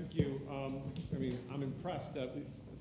Thank you. Um, I mean, I'm impressed. Uh,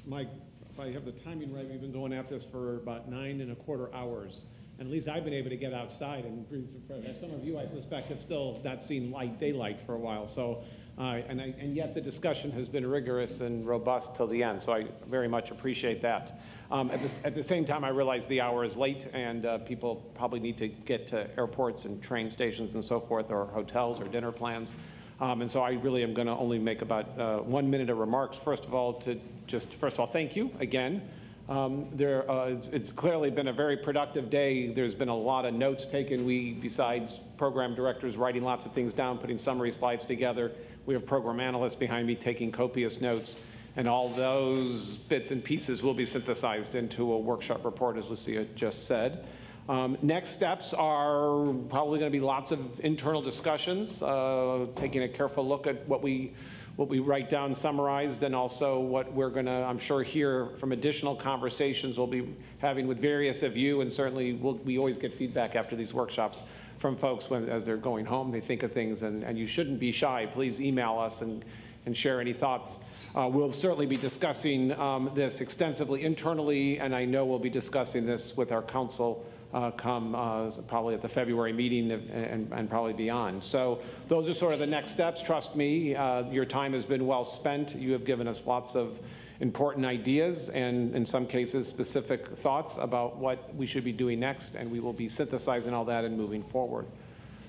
Mike, if I have the timing right, we've been going at this for about nine and a quarter hours. And at least I've been able to get outside and breathe some fresh air. Some of you, I suspect, have still not seen light daylight for a while. So, uh, and, I, and yet the discussion has been rigorous and robust till the end. So I very much appreciate that. Um, at, the, at the same time, I realize the hour is late and uh, people probably need to get to airports and train stations and so forth, or hotels or dinner plans. Um, and so I really am going to only make about uh, one minute of remarks. First of all, to just first of all, thank you again. Um, there, uh, it's clearly been a very productive day. There's been a lot of notes taken. We, besides program directors writing lots of things down, putting summary slides together, we have program analysts behind me taking copious notes. And all those bits and pieces will be synthesized into a workshop report, as Lucia just said. Um, next steps are probably going to be lots of internal discussions, uh, taking a careful look at what we what we write down summarized and also what we're going to, I'm sure, hear from additional conversations we'll be having with various of you and certainly we'll, we always get feedback after these workshops from folks when, as they're going home, they think of things and, and you shouldn't be shy. Please email us and, and share any thoughts. Uh, we'll certainly be discussing um, this extensively internally and I know we'll be discussing this with our council uh, come uh, probably at the February meeting and, and, probably beyond. So those are sort of the next steps. Trust me, uh, your time has been well spent. You have given us lots of important ideas and in some cases specific thoughts about what we should be doing next and we will be synthesizing all that and moving forward.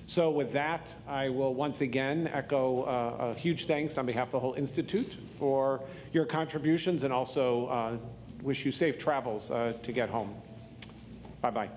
So with that, I will once again echo uh, a huge thanks on behalf of the whole Institute for your contributions and also uh, wish you safe travels uh, to get home. Bye-bye.